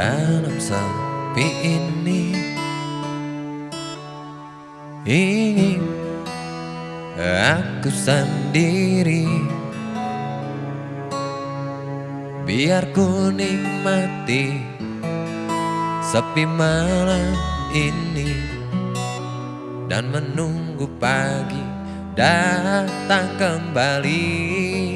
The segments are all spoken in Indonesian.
Dalam sepi ini. Ingin aku sendiri. Biar ku nikmati sepi malam ini. Dan menunggu pagi datang kembali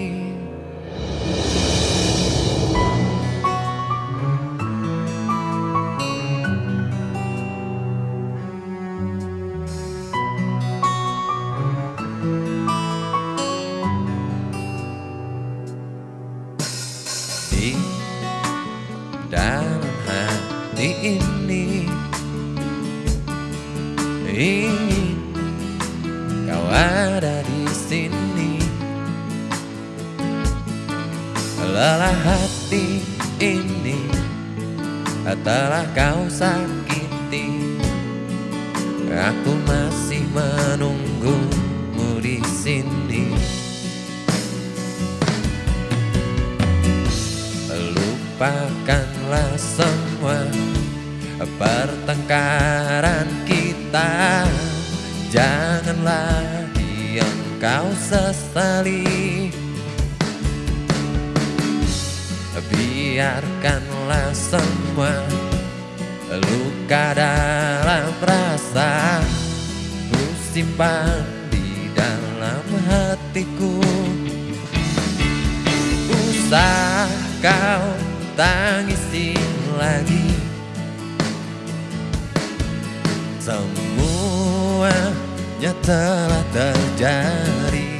Dalam hati ini. Ingin kau ada di sini. Lelah hati ini telah kau sakiti. Aku masih menunggumu di sini Lupakanlah semua pertengkaran kita. Jangan lagi engkau sesali. Biarkanlah semua luka dalam rasa Ku simpan di dalam hatiku. Usah kau tangisi lagi. Semuanya telah terjadi.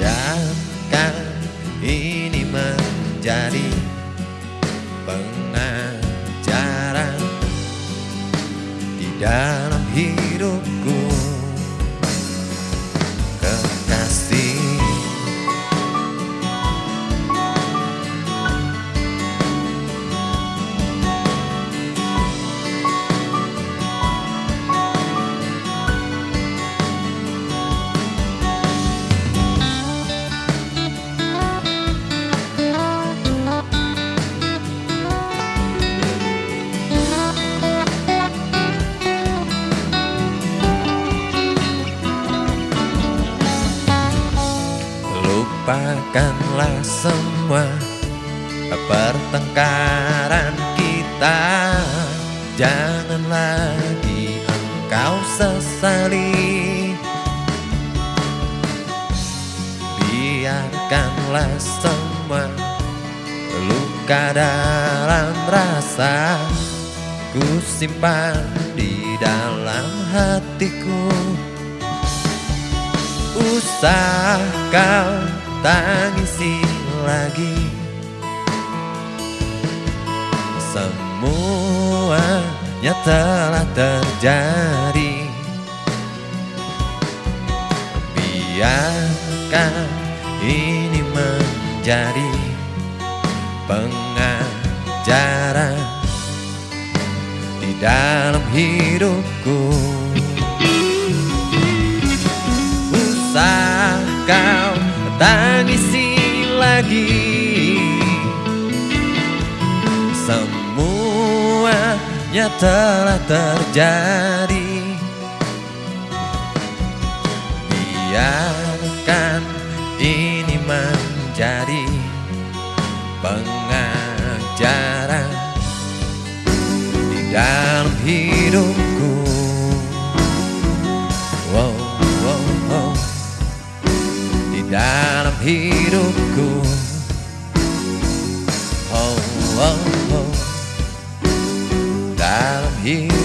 Biarkan ini menjadi pengajaran Di dalam hidupku Lupakanlah semua pertengkaran kita. Jangan lagi engkau sesali. Biarkanlah semua luka dalam rasa Ku simpan di dalam hatiku. Usah kau tangisi lagi. Semuanya telah terjadi. Biarkan ini menjadi pengajaran Di dalam hidupku. Usah kau tangisi lagi. Semuanya telah terjadi. Biarkan ini menjadi pengajaran Di dalam 이롭고 oh, oh, oh. 나름 이롭고